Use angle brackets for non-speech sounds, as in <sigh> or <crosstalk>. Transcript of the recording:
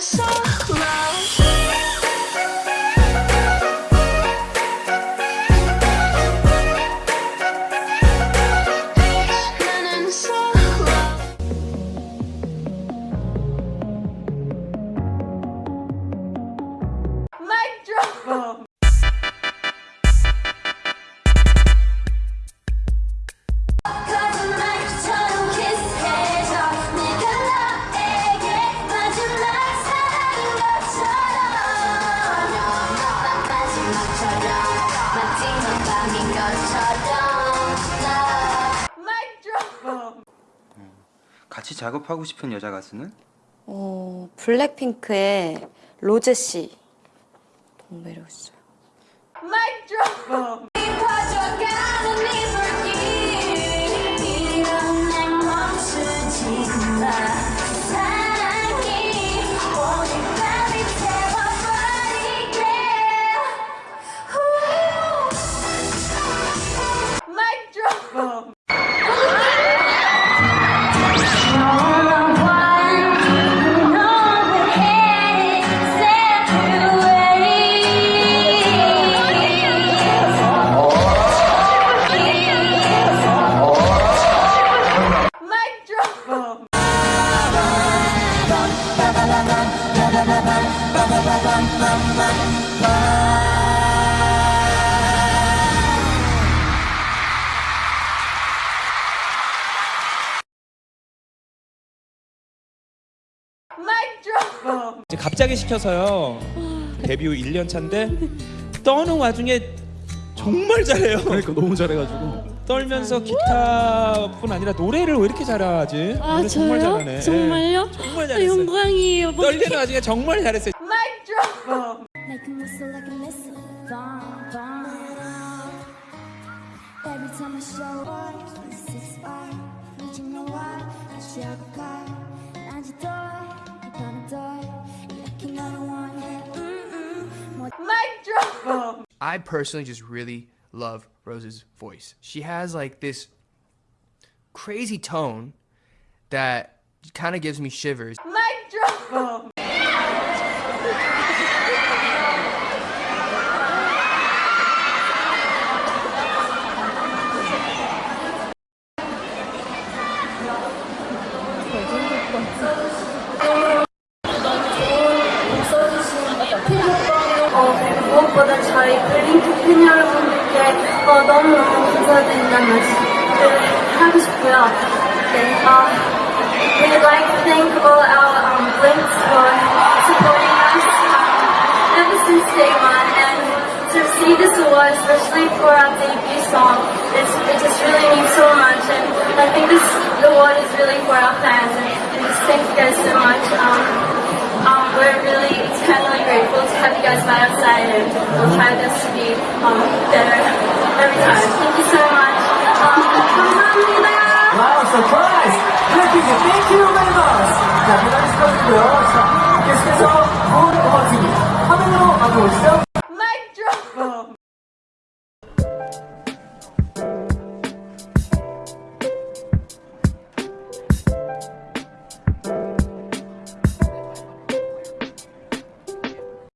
so 같이 작업하고 싶은 여자 가수는? 어, 블랙핑크의 로제 씨 너무 매력 있어요. Drop. 퍼져가 이제 갑자기 시켜서요. 데뷔 후 1년 차인데 떠는 와중에 정말 잘해요. 그러니까 너무 잘해가지고 떨면서 기타뿐 아니라 노래를 왜 이렇게 잘하지? 아 노래 정말 저요? 잘하네. 정말요? 정말 아, 잘했어요. 영광이에요. 뭐 떨리는 와중에 정말 잘했어요. bomb. Like a missile, bomb, bomb. Every time I show up, this is. Reaching I. And you die, you're gonna die. Another one. Mic drop. I personally just really love Rosé's voice. She has like this crazy tone that kind of gives me shivers. Mic drop. <laughs> 어, 너무너무 감사드린다는 말씀을 하고 싶고요. 네, 어, we'd like to thank all our um, Blinks for supporting us um, ever since day one and to receive this award, especially for our debut song, it's, it just really means so much and I think this award is really for our fans and, and just thank you guys so much. Um, um, we're really eternally grateful to have you guys by our side and we'll try our best to be um, better Thank you so much. Um, wow, surprise! Happy to thank you very much! じゃあ、メダリストの決勝ゴールお祭り。花の後ろ